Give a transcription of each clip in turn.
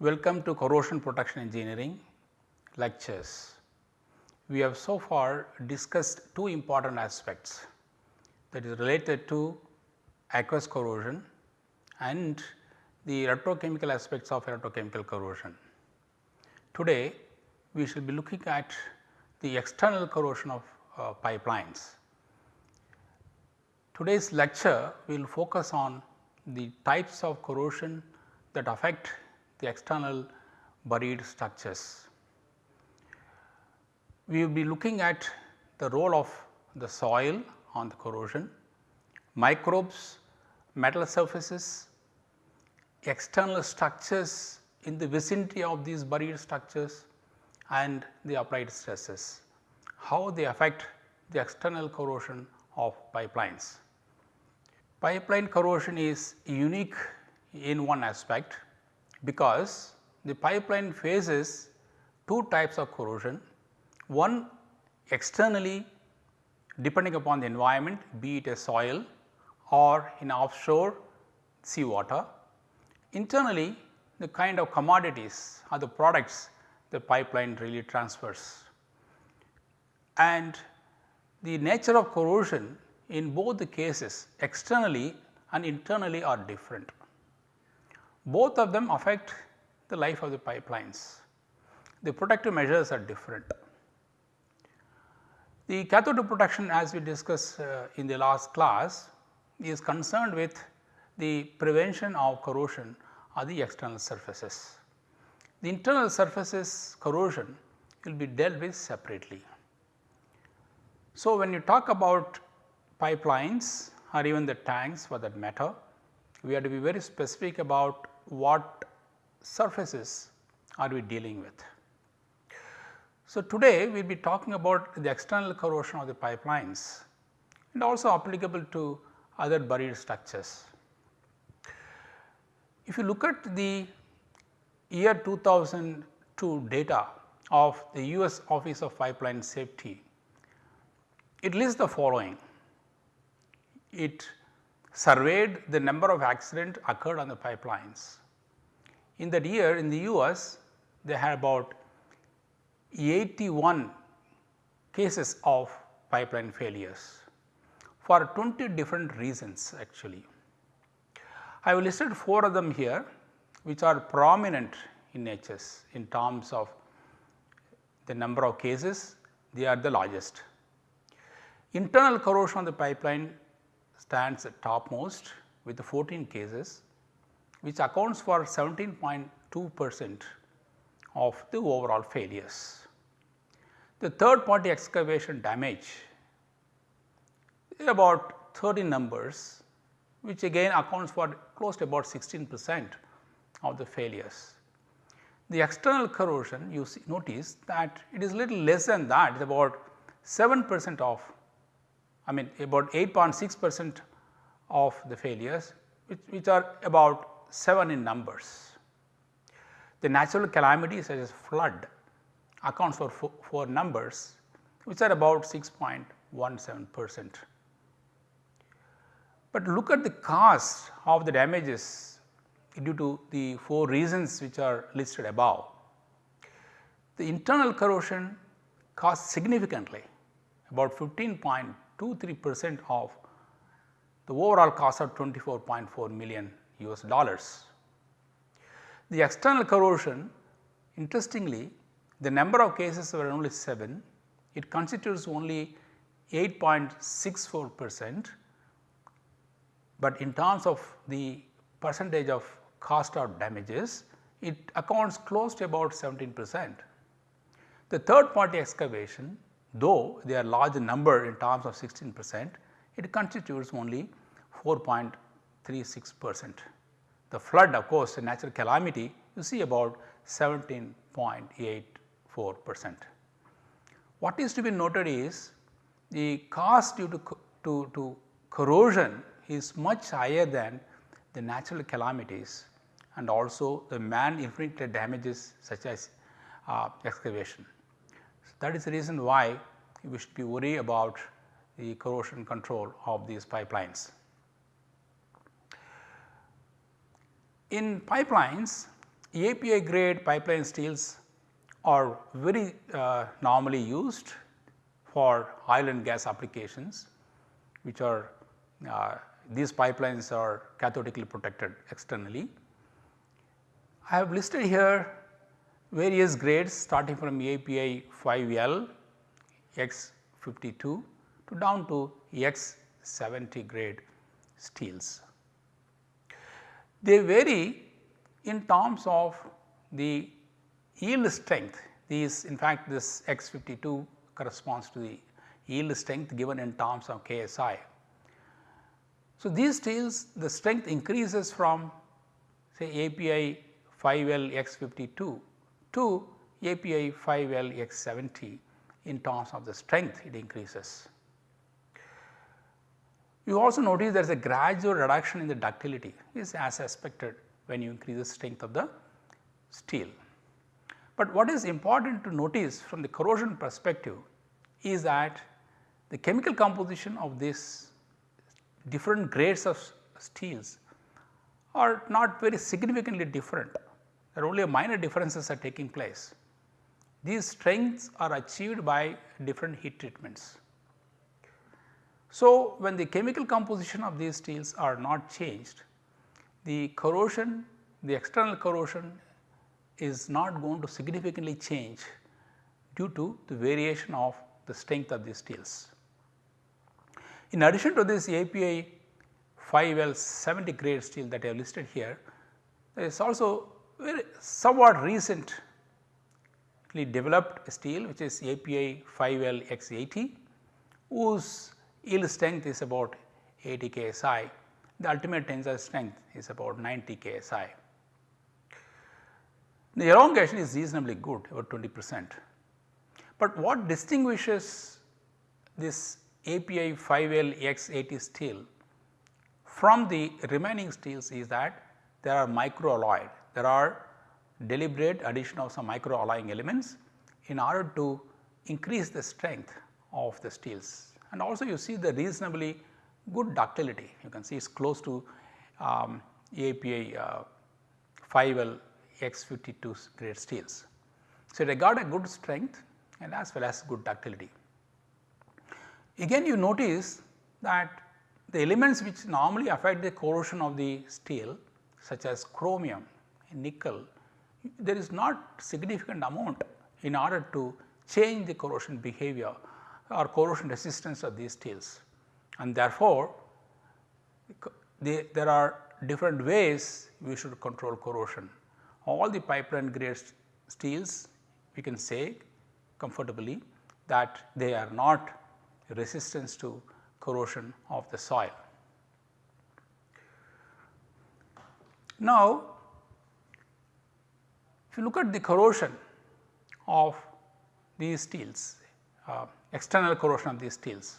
Welcome to corrosion protection engineering lectures. We have so far discussed two important aspects that is related to aqueous corrosion and the electrochemical aspects of electrochemical corrosion. Today we shall be looking at the external corrosion of uh, pipelines. Today's lecture will focus on the types of corrosion that affect the external buried structures. We will be looking at the role of the soil on the corrosion, microbes, metal surfaces, external structures in the vicinity of these buried structures and the applied stresses, how they affect the external corrosion of pipelines. Pipeline corrosion is unique in one aspect because the pipeline faces two types of corrosion. One externally depending upon the environment be it a soil or in offshore sea water. Internally the kind of commodities or the products the pipeline really transfers. And the nature of corrosion in both the cases externally and internally are different both of them affect the life of the pipelines. The protective measures are different. The cathode protection as we discussed uh, in the last class is concerned with the prevention of corrosion of the external surfaces. The internal surfaces corrosion will be dealt with separately. So, when you talk about pipelines or even the tanks for that matter, we have to be very specific about what surfaces are we dealing with. So, today we will be talking about the external corrosion of the pipelines and also applicable to other buried structures. If you look at the year 2002 data of the US Office of Pipeline Safety, it lists the following. It surveyed the number of accidents occurred on the pipelines. In that year in the US they had about 81 cases of pipeline failures for 20 different reasons actually. I have listed 4 of them here which are prominent in natures in terms of the number of cases they are the largest. Internal corrosion of the pipeline stands at topmost with 14 cases which accounts for 17.2 percent of the overall failures. The third party excavation damage is about 30 numbers which again accounts for close to about 16 percent of the failures. The external corrosion you see, notice that it is little less than that it is about 7 percent of I mean about 8.6 percent of the failures which, which are about 7 in numbers. The natural calamities such as flood accounts for 4, 4 numbers which are about 6.17 percent. But look at the cost of the damages due to the 4 reasons which are listed above. The internal corrosion costs significantly about 15.23 percent of the overall cost of 24.4 million US dollars. The external corrosion interestingly the number of cases were only 7, it constitutes only 8.64 percent, but in terms of the percentage of cost or damages it accounts close to about 17 percent. The third party excavation though they are large number in terms of 16 percent it constitutes only 4.36 percent. The flood of course a natural calamity you see about 17.84 percent. What is to be noted is the cost due to, to, to corrosion is much higher than the natural calamities and also the man inflicted damages such as uh, excavation. So, that is the reason why we should be worried about the corrosion control of these pipelines. In pipelines, API grade pipeline steels are very uh, normally used for oil and gas applications which are uh, these pipelines are cathodically protected externally. I have listed here various grades starting from API 5L X52 to down to X70 grade steels. They vary in terms of the yield strength these in fact this X52 corresponds to the yield strength given in terms of KSI. So, these steels the strength increases from say API 5L X52 to API 5L X70 in terms of the strength it increases. You also notice there is a gradual reduction in the ductility is as expected when you increase the strength of the steel. But what is important to notice from the corrosion perspective is that the chemical composition of these different grades of steels are not very significantly different. There are only minor differences are taking place. These strengths are achieved by different heat treatments. So, when the chemical composition of these steels are not changed, the corrosion, the external corrosion is not going to significantly change due to the variation of the strength of these steels. In addition to this API 5L 70 grade steel that I have listed here, there is also very somewhat recently developed steel which is API 5L X80 whose yield strength is about 80 ksi, the ultimate tensile strength is about 90 ksi. The elongation is reasonably good about 20 percent, but what distinguishes this API 5L X80 steel from the remaining steels is that there are microalloyed, there are deliberate addition of some microalloying elements in order to increase the strength of the steels and also you see the reasonably good ductility you can see it is close to um, API uh, 5L X52 grade steels. So, they got a good strength and as well as good ductility. Again you notice that the elements which normally affect the corrosion of the steel such as chromium, nickel, there is not significant amount in order to change the corrosion behavior or corrosion resistance of these steels and therefore, they, there are different ways we should control corrosion. All the pipeline grade steels we can say comfortably that they are not resistance to corrosion of the soil. Now, if you look at the corrosion of these steels, uh, external corrosion of these steels.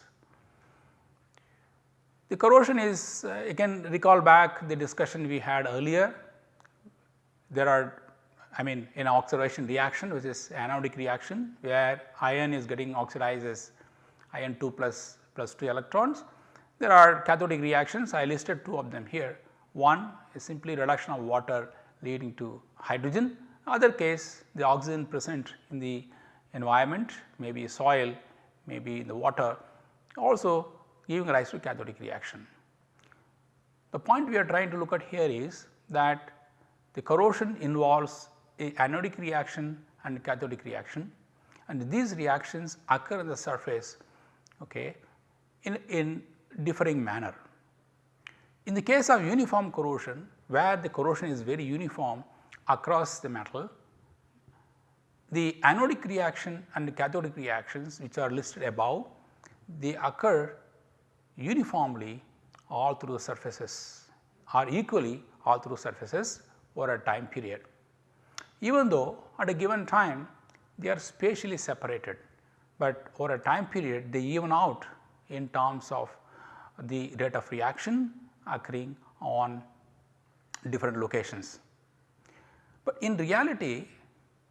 The corrosion is uh, again recall back the discussion we had earlier. There are I mean in oxidation reaction which is anodic reaction where iron is getting oxidized as iron 2 plus plus 2 electrons. There are cathodic reactions I listed two of them here. One is simply reduction of water leading to hydrogen, other case the oxygen present in the environment maybe soil maybe in the water also giving rise to cathodic reaction. The point we are trying to look at here is that the corrosion involves a anodic reaction and cathodic reaction and these reactions occur on the surface okay, in, in differing manner. In the case of uniform corrosion where the corrosion is very uniform across the metal the anodic reaction and the cathodic reactions which are listed above, they occur uniformly all through the surfaces or equally all through surfaces over a time period. Even though at a given time they are spatially separated, but over a time period they even out in terms of the rate of reaction occurring on different locations. But in reality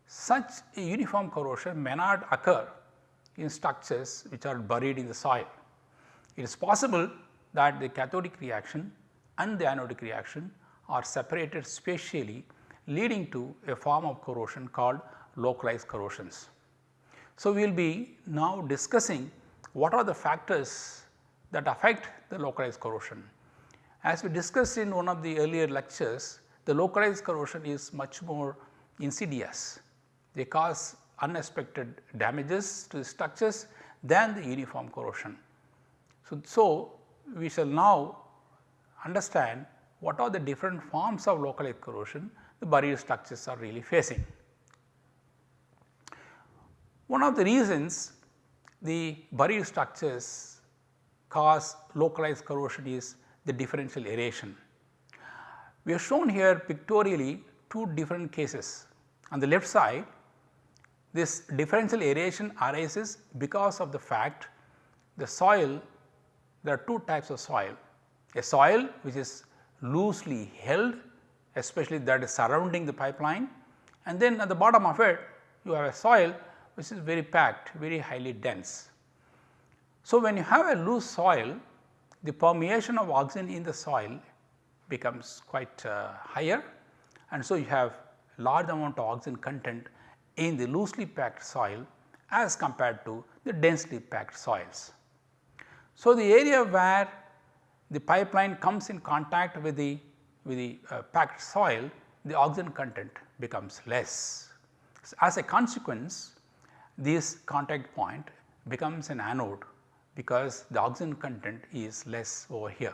such a uniform corrosion may not occur in structures which are buried in the soil. It is possible that the cathodic reaction and the anodic reaction are separated spatially leading to a form of corrosion called localized corrosions. So, we will be now discussing what are the factors that affect the localized corrosion. As we discussed in one of the earlier lectures, the localized corrosion is much more insidious. They cause unexpected damages to the structures than the uniform corrosion. So, so we shall now understand what are the different forms of localized corrosion the buried structures are really facing. One of the reasons the buried structures cause localized corrosion is the differential aeration. We have shown here pictorially two different cases. On the left side this differential aeration arises because of the fact the soil there are two types of soil. A soil which is loosely held especially that is surrounding the pipeline and then at the bottom of it you have a soil which is very packed very highly dense. So, when you have a loose soil the permeation of oxygen in the soil becomes quite uh, higher and so you have large amount of oxygen content in the loosely packed soil as compared to the densely packed soils. So, the area where the pipeline comes in contact with the with the uh, packed soil the oxygen content becomes less. So, as a consequence this contact point becomes an anode because the oxygen content is less over here.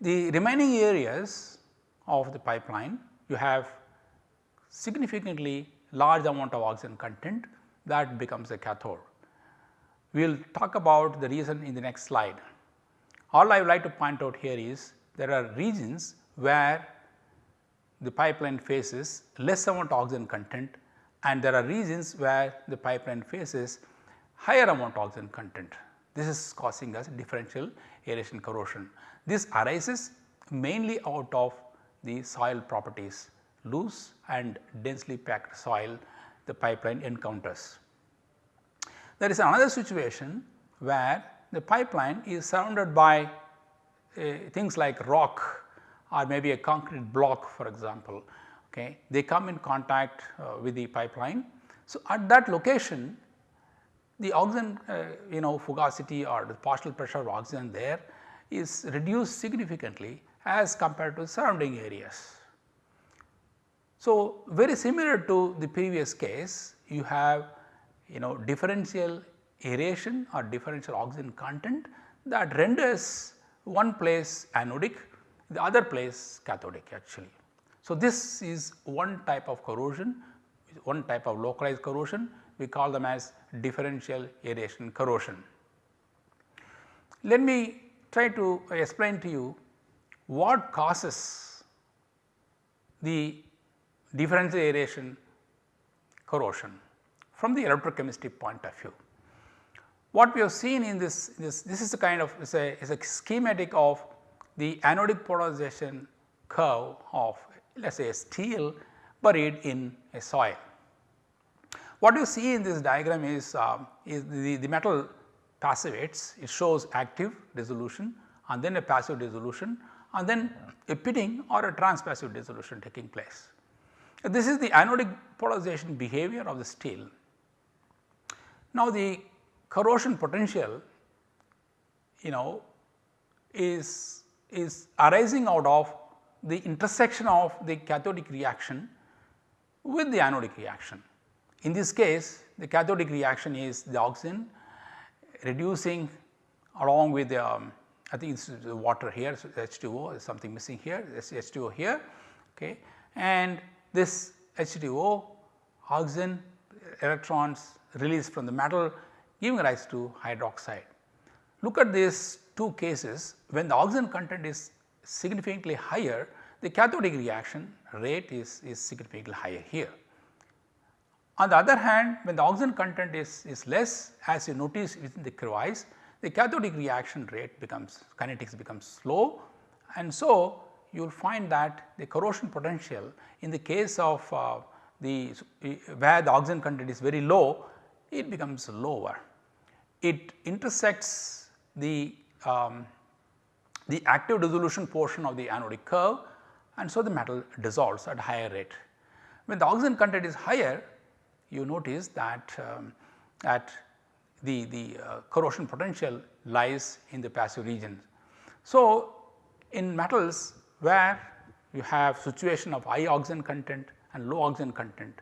The remaining areas of the pipeline you have significantly large amount of oxygen content that becomes a cathode. We will talk about the reason in the next slide. All I would like to point out here is there are regions where the pipeline faces less amount of oxygen content and there are regions where the pipeline faces higher amount of oxygen content. This is causing us differential aeration corrosion. This arises mainly out of the soil properties loose and densely packed soil the pipeline encounters. There is another situation where the pipeline is surrounded by uh, things like rock or maybe a concrete block for example. Okay. They come in contact uh, with the pipeline. So, at that location the oxygen uh, you know fugacity or the partial pressure of oxygen there is reduced significantly as compared to surrounding areas. So, very similar to the previous case you have you know differential aeration or differential oxygen content that renders one place anodic the other place cathodic actually. So, this is one type of corrosion one type of localized corrosion we call them as differential aeration corrosion. Let me try to explain to you what causes the differential aeration corrosion from the electrochemistry point of view. What we have seen in this, this, this is a kind of is a, is a schematic of the anodic polarization curve of let us say steel buried in a soil. What you see in this diagram is, uh, is the, the metal passivates it shows active dissolution and then a passive dissolution and then a pitting or a transpassive dissolution taking place. This is the anodic polarization behavior of the steel. Now, the corrosion potential you know is, is arising out of the intersection of the cathodic reaction with the anodic reaction. In this case the cathodic reaction is the oxygen reducing along with the um, I think it is the water here so H2O is something missing here this H2O here okay and this H2O oxygen electrons released from the metal giving rise to hydroxide. Look at these two cases when the oxygen content is significantly higher the cathodic reaction rate is, is significantly higher here. On the other hand when the oxygen content is, is less as you notice within the crevice the cathodic reaction rate becomes kinetics becomes slow and so you will find that the corrosion potential in the case of uh, the where the oxygen content is very low it becomes lower. It intersects the um, the active dissolution portion of the anodic curve and so the metal dissolves at higher rate. When the oxygen content is higher you notice that um, at the, the uh, corrosion potential lies in the passive region. So, in metals where you have situation of high oxygen content and low oxygen content,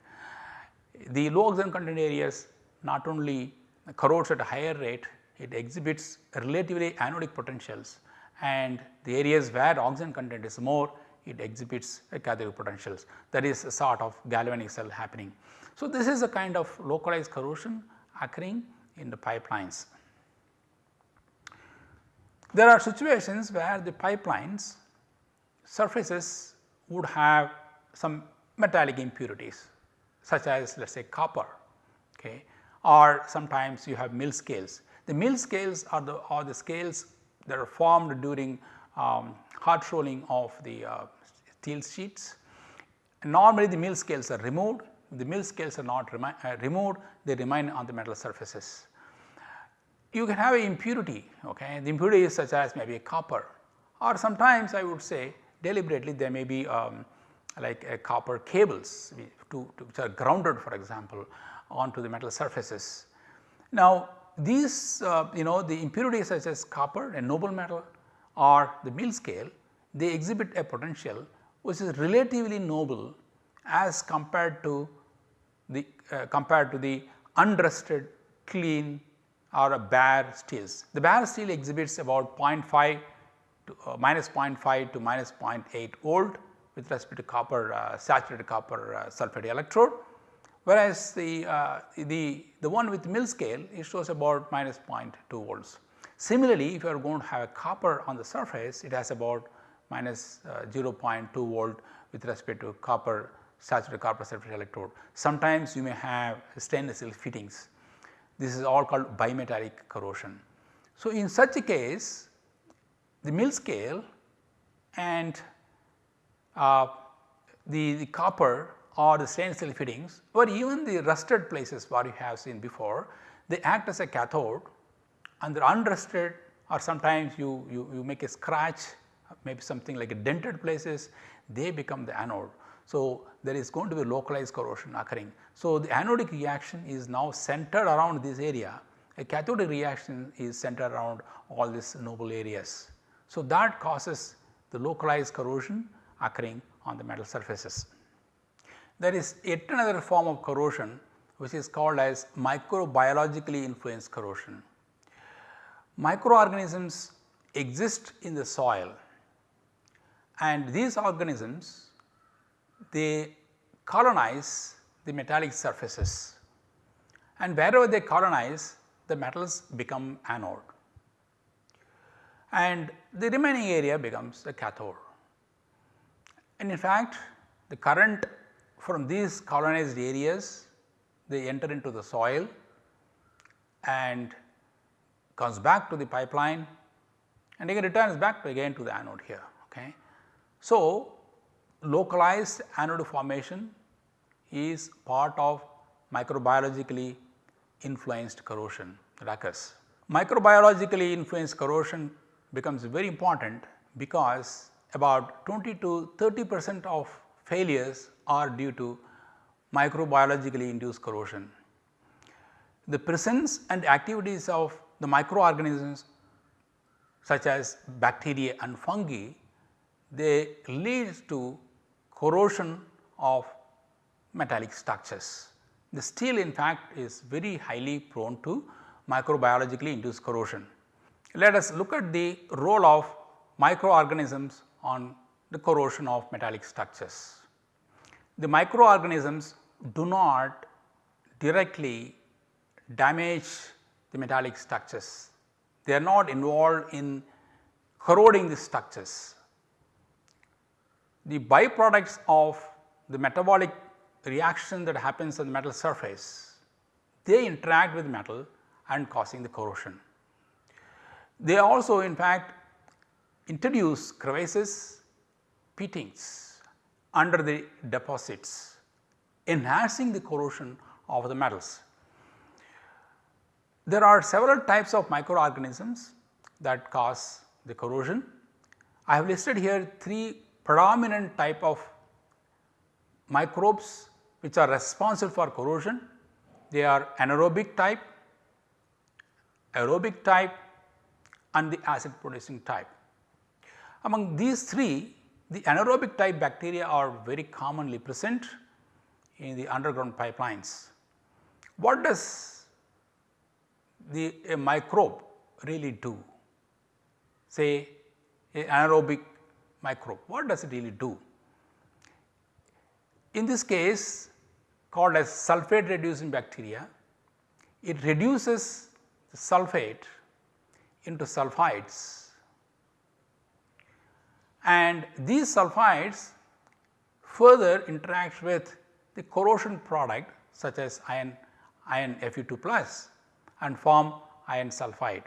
the low oxygen content areas not only corrodes at a higher rate, it exhibits relatively anodic potentials and the areas where oxygen content is more it exhibits cathodic potentials that is a sort of galvanic cell happening. So, this is a kind of localized corrosion occurring in the pipelines. There are situations where the pipelines surfaces would have some metallic impurities such as let us say copper okay, or sometimes you have mill scales. The mill scales are the, are the scales that are formed during um, hot rolling of the uh, steel sheets. Normally the mill scales are removed, the mill scales are not uh, removed, they remain on the metal surfaces. You can have an impurity, okay. the impurity is such as maybe a copper or sometimes I would say deliberately there may be um, like a copper cables to, to, which are grounded for example onto the metal surfaces. Now these uh, you know the impurities such as copper a noble metal or the mill scale they exhibit a potential which is relatively noble as compared to the uh, compared to the unrusted clean or a bare steels. The bare steel exhibits about 0.5 to uh, minus 0.5 to minus 0.8 volt with respect to copper uh, saturated copper uh, sulphate electrode whereas the, uh, the, the one with mill scale it shows about minus 0.2 volts. Similarly, if you are going to have a copper on the surface it has about minus, uh, 0.2 volt with respect to copper saturated copper sulphate electrode. Sometimes you may have stainless steel fittings. This is all called bimetallic corrosion. So, in such a case the mill scale and uh, the, the copper or the stainless steel fittings or even the rusted places what you have seen before, they act as a cathode and the unrusted or sometimes you, you, you make a scratch maybe something like a dented places they become the anode. So, there is going to be localized corrosion occurring. So, the anodic reaction is now centered around this area a cathodic reaction is centered around all these noble areas. So, that causes the localized corrosion occurring on the metal surfaces. There is yet another form of corrosion which is called as microbiologically influenced corrosion. Microorganisms exist in the soil and these organisms they colonize the metallic surfaces and wherever they colonize the metals become anode and the remaining area becomes the cathode. And in fact, the current from these colonized areas they enter into the soil and comes back to the pipeline and again returns back to again to the anode here. Okay. So, localized anode formation is part of microbiologically influenced corrosion that occurs. Microbiologically influenced corrosion becomes very important because about 20 to 30 percent of failures are due to microbiologically induced corrosion. The presence and activities of the microorganisms such as bacteria and fungi, they lead to corrosion of metallic structures. The steel in fact is very highly prone to microbiologically induced corrosion. Let us look at the role of microorganisms on the corrosion of metallic structures. The microorganisms do not directly damage the metallic structures. They are not involved in corroding the structures. The byproducts of the metabolic reaction that happens on the metal surface, they interact with metal and causing the corrosion. They also in fact introduce crevices pitings under the deposits enhancing the corrosion of the metals. There are several types of microorganisms that cause the corrosion. I have listed here 3 predominant type of microbes which are responsible for corrosion. They are anaerobic type, aerobic type and the acid producing type. Among these three the anaerobic type bacteria are very commonly present in the underground pipelines. What does the a microbe really do? Say a anaerobic microbe, what does it really do? In this case called as sulphate reducing bacteria, it reduces the sulphate into sulphides and these sulphides further interact with the corrosion product such as iron iron Fe2 plus and form iron sulphide.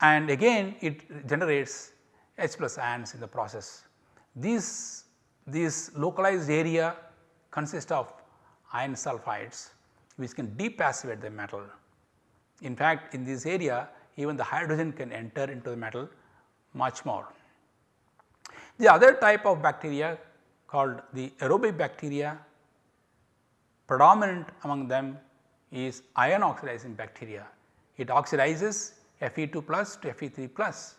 And again it generates H plus ions in the process. These, these localized area consist of iron sulphides which can depassivate the metal. In fact, in this area even the hydrogen can enter into the metal much more. The other type of bacteria called the aerobic bacteria predominant among them is iron oxidizing bacteria. It oxidizes Fe2 plus to Fe3 plus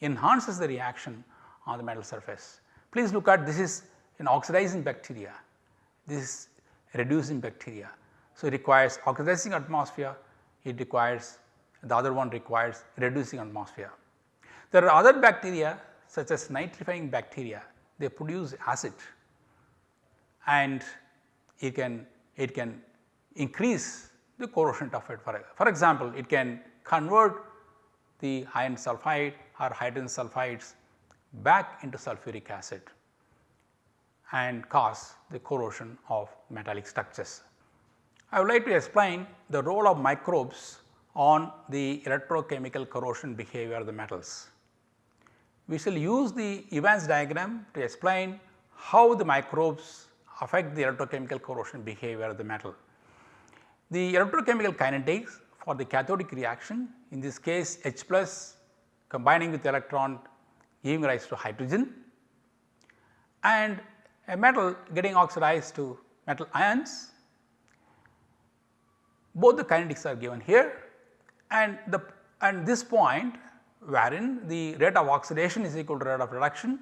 enhances the reaction on the metal surface. Please look at this is an oxidizing bacteria, this is reducing bacteria. So, it requires oxidizing atmosphere, it requires the other one requires reducing atmosphere. There are other bacteria such as nitrifying bacteria, they produce acid and it can it can increase the corrosion of it. For, for example, it can convert the iron sulphide or hydrogen sulphides back into sulfuric acid and cause the corrosion of metallic structures. I would like to explain the role of microbes on the electrochemical corrosion behavior of the metals. We shall use the Evans diagram to explain how the microbes affect the electrochemical corrosion behavior of the metal. The electrochemical kinetics for the cathodic reaction in this case H plus combining with electron giving rise to hydrogen and a metal getting oxidized to metal ions. Both the kinetics are given here and the and this point wherein the rate of oxidation is equal to rate of reduction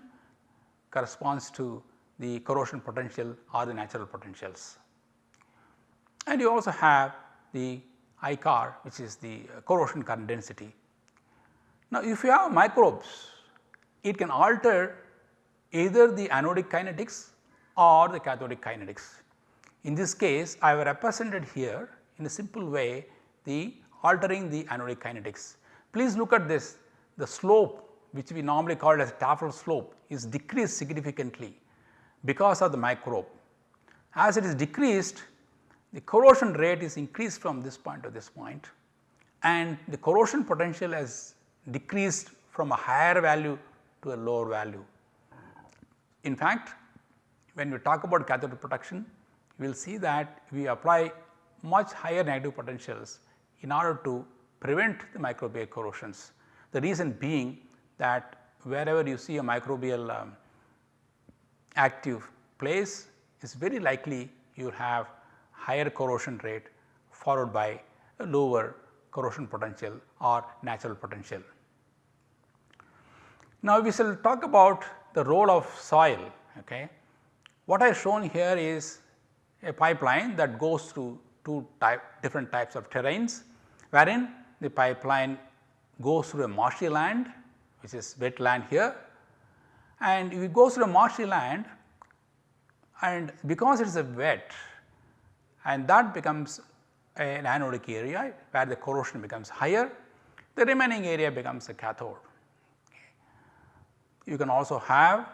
corresponds to the corrosion potential or the natural potentials. And you also have the Icorr which is the corrosion current density. Now, if you have microbes it can alter either the anodic kinetics or the cathodic kinetics. In this case I have represented here in a simple way the altering the anodic kinetics. Please look at this the slope which we normally call as Tafel slope is decreased significantly because of the microbe. As it is decreased the corrosion rate is increased from this point to this point and the corrosion potential has decreased from a higher value to a lower value. In fact, when we talk about cathode protection we will see that we apply much higher negative potentials in order to prevent the microbial corrosions. The reason being that wherever you see a microbial um, active place is very likely you have higher corrosion rate followed by a lower corrosion potential or natural potential. Now, we shall talk about the role of soil. Okay. What I have shown here is a pipeline that goes through two type different types of terrains wherein the pipeline goes through a marshy land which is wet land here and if it goes through a marshy land and because it is a wet and that becomes an anodic area where the corrosion becomes higher, the remaining area becomes a cathode. You can also have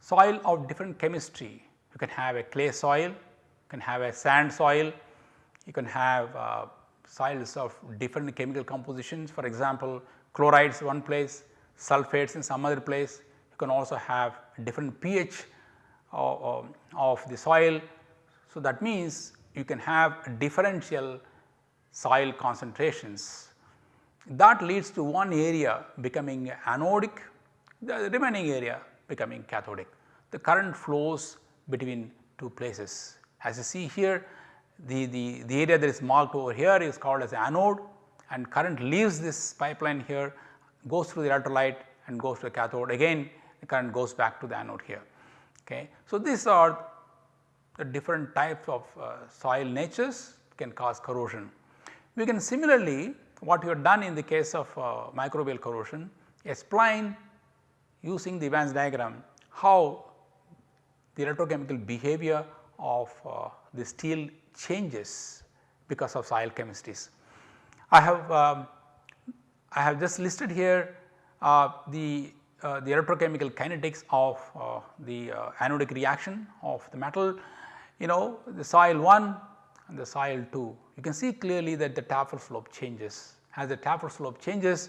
soil of different chemistry. You can have a clay soil, you can have a sand soil, you can have uh, soils of different chemical compositions for example, chlorides one place, sulfates in some other place, you can also have different pH of, of the soil. So, that means you can have differential soil concentrations that leads to one area becoming anodic, the remaining area becoming cathodic. The current flows between two places. As you see here, the, the, the area that is marked over here is called as anode and current leaves this pipeline here, goes through the electrolyte and goes to the cathode again the current goes back to the anode here. Okay. So, these are the different types of uh, soil natures can cause corrosion. We can similarly what we have done in the case of uh, microbial corrosion explain using the Evans diagram how the electrochemical behavior of uh, the steel changes because of soil chemistries. I have um, I have just listed here uh, the uh, the electrochemical kinetics of uh, the uh, anodic reaction of the metal you know the soil 1 and the soil 2 you can see clearly that the Tafel slope changes. As the Tafel slope changes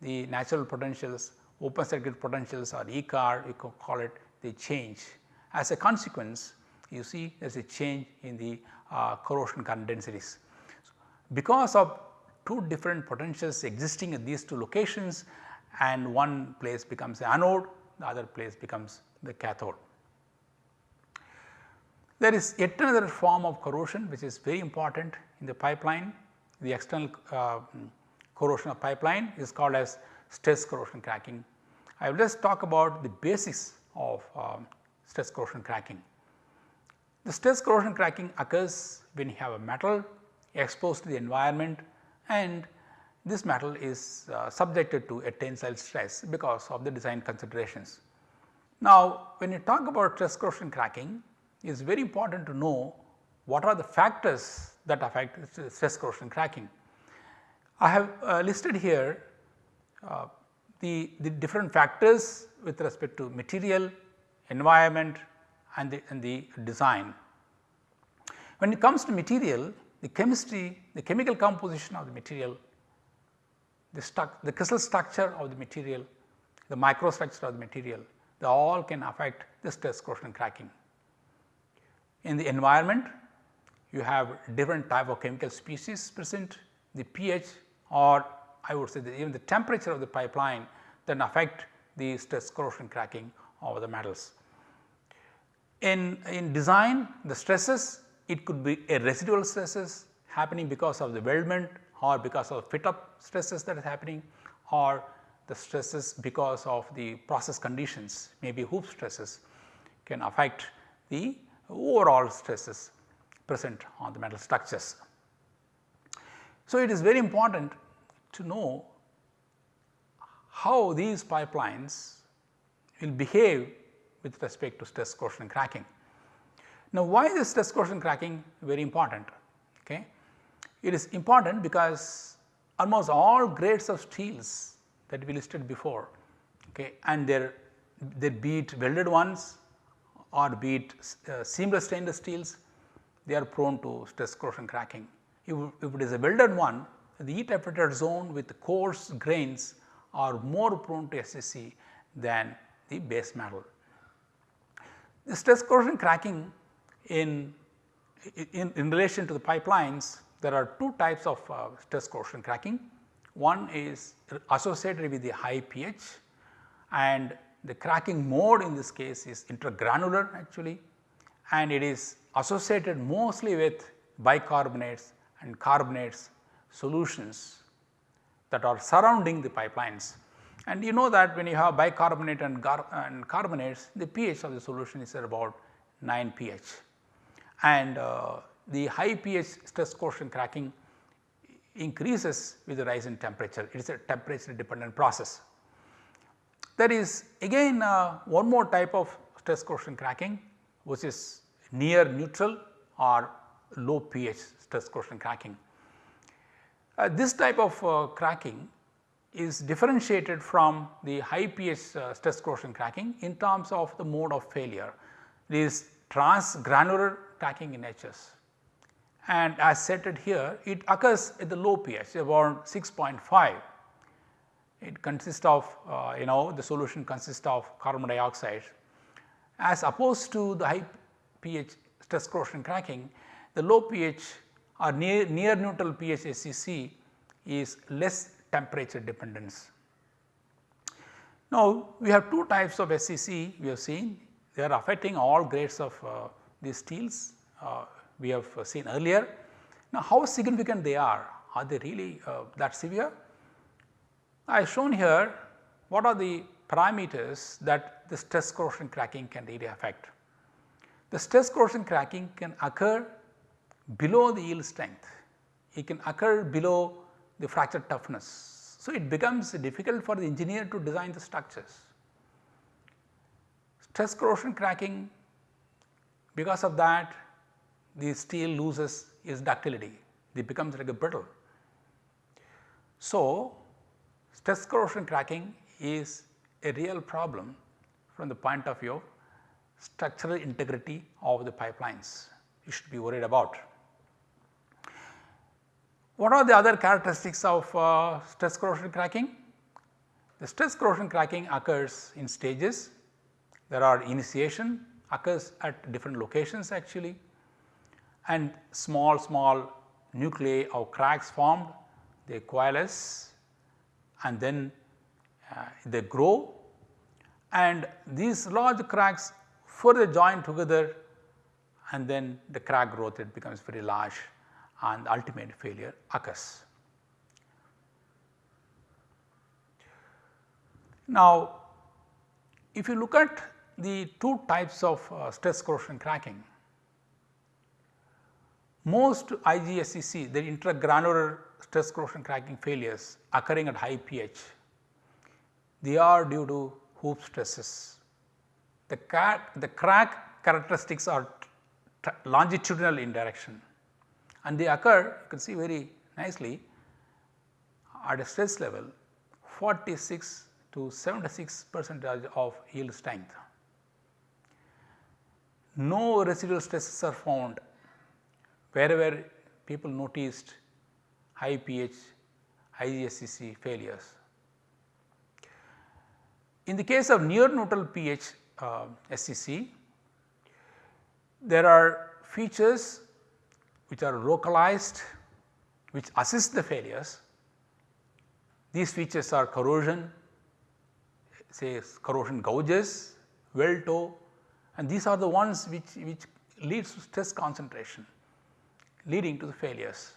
the natural potentials open circuit potentials or Ecorr you can call it they change. As a consequence you see there is a change in the uh, corrosion current densities. Because of two different potentials existing at these two locations and one place becomes the anode the other place becomes the cathode. There is yet another form of corrosion which is very important in the pipeline. The external uh, corrosion of pipeline is called as stress corrosion cracking. I will just talk about the basics of um, stress corrosion cracking. The stress corrosion cracking occurs when you have a metal exposed to the environment and this metal is uh, subjected to a tensile stress because of the design considerations. Now, when you talk about stress corrosion cracking it is very important to know what are the factors that affect stress corrosion cracking. I have uh, listed here uh, the, the different factors with respect to material, environment and the, and the design. When it comes to material, the chemistry, the chemical composition of the material, the, the crystal structure of the material, the microstructure of the material, they all can affect the stress corrosion cracking. In the environment, you have different type of chemical species present, the pH or I would say even the temperature of the pipeline then affect the stress corrosion cracking of the metals. In, in design the stresses it could be a residual stresses happening because of the weldment or because of fit up stresses that is happening or the stresses because of the process conditions maybe hoop stresses can affect the overall stresses present on the metal structures. So, it is very important to know how these pipelines will behave with respect to stress corrosion cracking. Now, why is stress corrosion cracking very important? Okay. It is important because almost all grades of steels that we listed before okay, and their, their be it welded ones or be it uh, seamless stainless steels, they are prone to stress corrosion cracking. If, if it is a welded one, the heat affected zone with coarse grains are more prone to SCC than the base metal. The stress corrosion cracking in, in, in relation to the pipelines there are two types of uh, stress corrosion cracking. One is associated with the high pH and the cracking mode in this case is intergranular actually and it is associated mostly with bicarbonates and carbonates solutions that are surrounding the pipelines. And you know that when you have bicarbonate and, and carbonates the pH of the solution is at about 9 pH and uh, the high pH stress corrosion cracking increases with the rise in temperature. It is a temperature dependent process. There is again uh, one more type of stress corrosion cracking which is near neutral or low pH stress corrosion cracking. Uh, this type of uh, cracking is differentiated from the high pH uh, stress corrosion cracking in terms of the mode of failure. It is transgranular cracking in HS and as stated here it occurs at the low pH about 6.5 it consists of uh, you know the solution consists of carbon dioxide. As opposed to the high pH stress corrosion cracking the low pH or near, near neutral pH SCC is less temperature dependence. Now, we have two types of SCC we have seen they are affecting all grades of uh, these steels uh, we have seen earlier. Now, how significant they are are they really uh, that severe? I have shown here what are the parameters that the stress corrosion cracking can really affect. The stress corrosion cracking can occur below the yield strength, it can occur below the fracture toughness. So, it becomes difficult for the engineer to design the structures. Stress corrosion cracking because of that the steel loses its ductility, it becomes like a brittle. So, stress corrosion cracking is a real problem from the point of view of structural integrity of the pipelines you should be worried about. What are the other characteristics of uh, stress corrosion cracking? The stress corrosion cracking occurs in stages. There are initiation occurs at different locations actually and small small nuclei of cracks formed they coalesce and then uh, they grow and these large cracks further join together and then the crack growth it becomes very large and ultimate failure occurs. Now, if you look at the two types of uh, stress corrosion cracking, most IGSCC the intergranular stress corrosion cracking failures occurring at high pH, they are due to hoop stresses. The, the crack characteristics are longitudinal in direction and they occur you can see very nicely at a stress level 46 to 76 percentage of yield strength. No residual stresses are found wherever people noticed high pH IGSCC failures. In the case of near neutral pH uh, SCC, there are features which are localized which assist the failures. These features are corrosion, say corrosion gouges, weld toe and these are the ones which, which leads to stress concentration leading to the failures.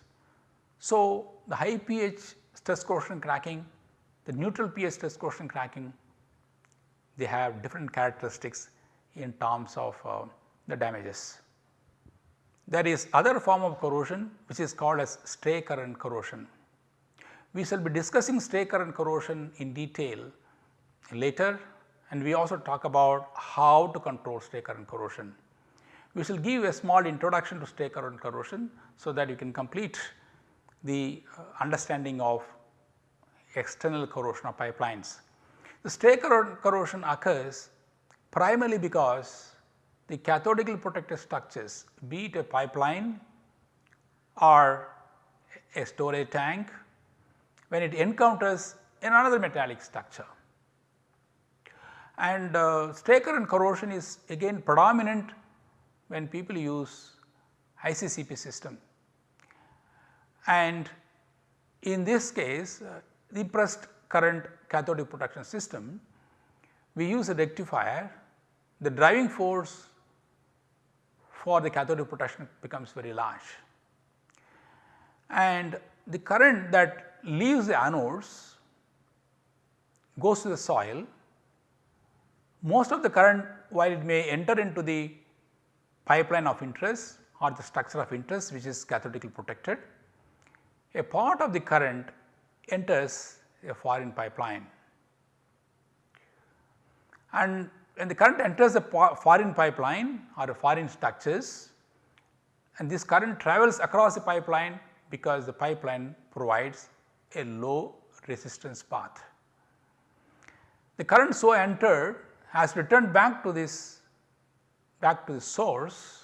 So, the high pH stress corrosion cracking, the neutral pH stress corrosion cracking, they have different characteristics in terms of uh, the damages. There is other form of corrosion which is called as stray current corrosion. We shall be discussing stray current corrosion in detail later and we also talk about how to control stray current corrosion. We shall give a small introduction to stray current corrosion so that you can complete the uh, understanding of external corrosion of pipelines. The stray current corrosion occurs primarily because the cathodically protected structures be it a pipeline or a storage tank when it encounters another metallic structure. And uh, stray current corrosion is again predominant when people use ICCP system. And in this case uh, the pressed current cathodic protection system we use a rectifier the driving force for the cathodic protection becomes very large. And the current that leaves the anodes goes to the soil, most of the current while it may enter into the pipeline of interest or the structure of interest which is cathodically protected, a part of the current enters a foreign pipeline. And when the current enters a foreign pipeline or a foreign structures and this current travels across the pipeline because the pipeline provides a low resistance path. The current so entered has returned back to this back to the source.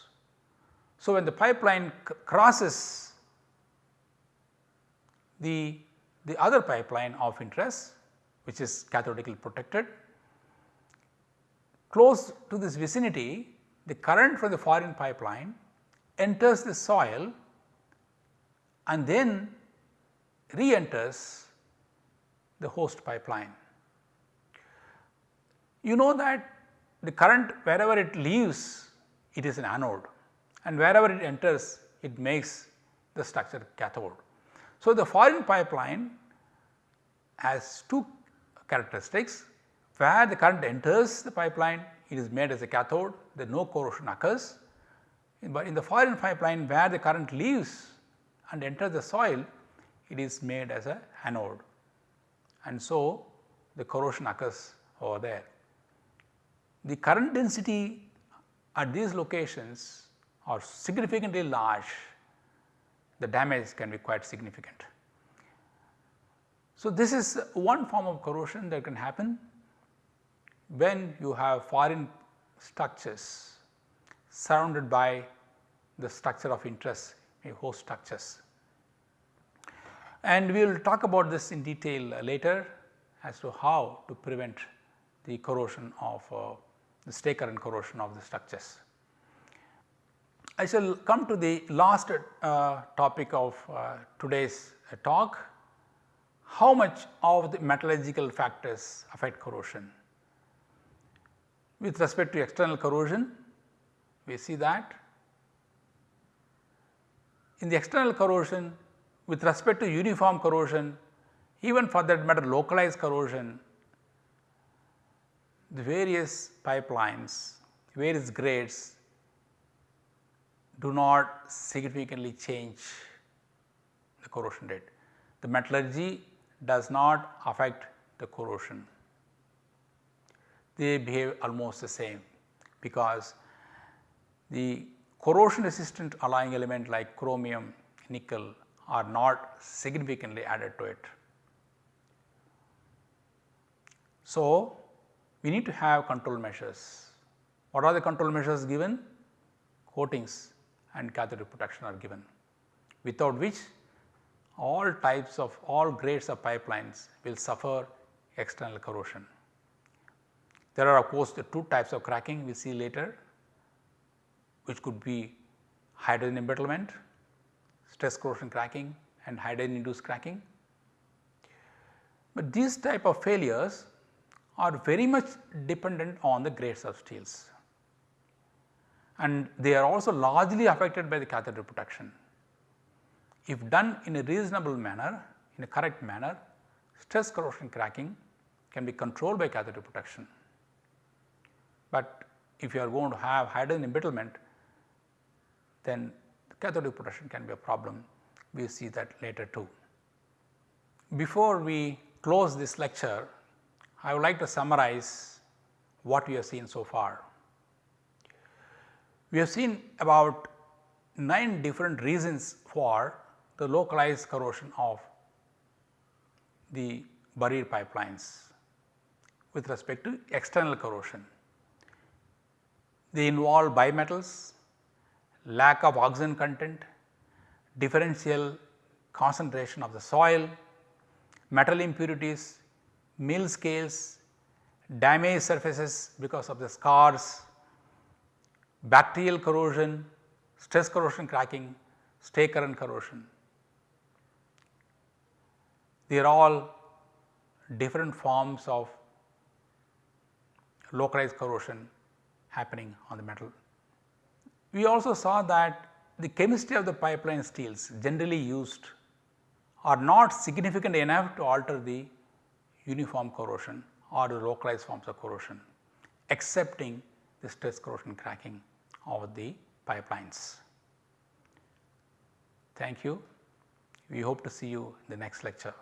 So, when the pipeline crosses the, the other pipeline of interest which is cathodically protected. Close to this vicinity the current from the foreign pipeline enters the soil and then re-enters the host pipeline. You know that the current wherever it leaves it is an anode and wherever it enters it makes the structure cathode. So, the foreign pipeline has two characteristics where the current enters the pipeline it is made as a cathode then no corrosion occurs. But in the foreign pipeline where the current leaves and enters the soil it is made as a anode and so the corrosion occurs over there. The current density at these locations are significantly large the damage can be quite significant. So, this is one form of corrosion that can happen when you have foreign structures surrounded by the structure of interest host structures. And we will talk about this in detail later as to how to prevent the corrosion of uh, the stray current corrosion of the structures. I shall come to the last uh, topic of uh, today's talk, how much of the metallurgical factors affect corrosion. With respect to external corrosion, we see that in the external corrosion with respect to uniform corrosion, even for that matter localized corrosion, the various pipelines, various grades do not significantly change the corrosion rate. The metallurgy does not affect the corrosion. They behave almost the same because the corrosion resistant alloying element like chromium, nickel are not significantly added to it. So, we need to have control measures. What are the control measures given? Coatings and cathodic protection are given without which all types of all grades of pipelines will suffer external corrosion. There are of course the two types of cracking we see later which could be hydrogen embrittlement, stress corrosion cracking and hydrogen induced cracking. But these type of failures are very much dependent on the grades of steels and they are also largely affected by the cathodic protection. If done in a reasonable manner, in a correct manner, stress corrosion cracking can be controlled by cathodic protection. But if you are going to have hydrogen embrittlement, then cathodic protection can be a problem. We will see that later too. Before we close this lecture, I would like to summarize what we have seen so far. We have seen about 9 different reasons for the localized corrosion of the buried pipelines with respect to external corrosion. They involve bimetals, lack of oxygen content, differential concentration of the soil, metal impurities, mill scales, damaged surfaces because of the scars, bacterial corrosion, stress corrosion cracking, stray current corrosion. They are all different forms of localized corrosion happening on the metal. We also saw that the chemistry of the pipeline steels generally used are not significant enough to alter the uniform corrosion or the localized forms of corrosion excepting the stress corrosion cracking of the pipelines. Thank you. We hope to see you in the next lecture.